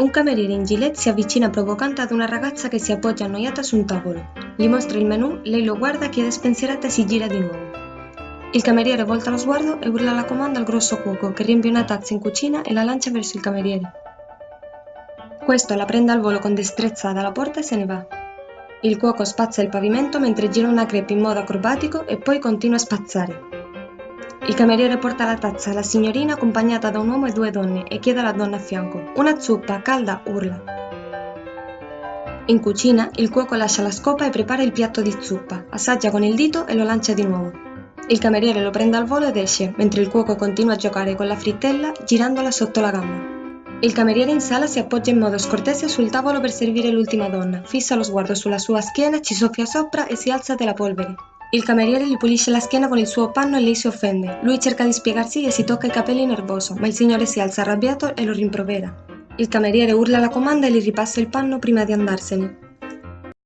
Un cameriere in gilet si avvicina provocante ad una ragazza che si appoggia annoiata su un tavolo. Gli mostra il menù, lei lo guarda, chiede spensierata e si gira di nuovo. Il cameriere volta lo sguardo e urla la comanda al grosso cuoco che riempie una tazza in cucina e la lancia verso il cameriere. Questo la prende al volo con destrezza dalla porta e se ne va. Il cuoco spazza il pavimento mentre gira una crepe in modo acrobatico e poi continua a spazzare. Il cameriere porta la tazza alla signorina accompagnata da un uomo e due donne e chiede alla donna a fianco. Una zuppa, calda, urla. In cucina, il cuoco lascia la scopa e prepara il piatto di zuppa, assaggia con il dito e lo lancia di nuovo. Il cameriere lo prende al volo ed esce, mentre il cuoco continua a giocare con la frittella girandola sotto la gamba. Il cameriere in sala si appoggia in modo scortese sul tavolo per servire l'ultima donna, fissa lo sguardo sulla sua schiena, ci soffia sopra e si alza della polvere. Il cameriere gli pulisce la schiena con il suo panno e lei si offende. Lui cerca di spiegarsi e si tocca i capelli nervoso, ma il signore si alza arrabbiato e lo rimprovera. Il cameriere urla la comanda e gli ripassa il panno prima di andarsene.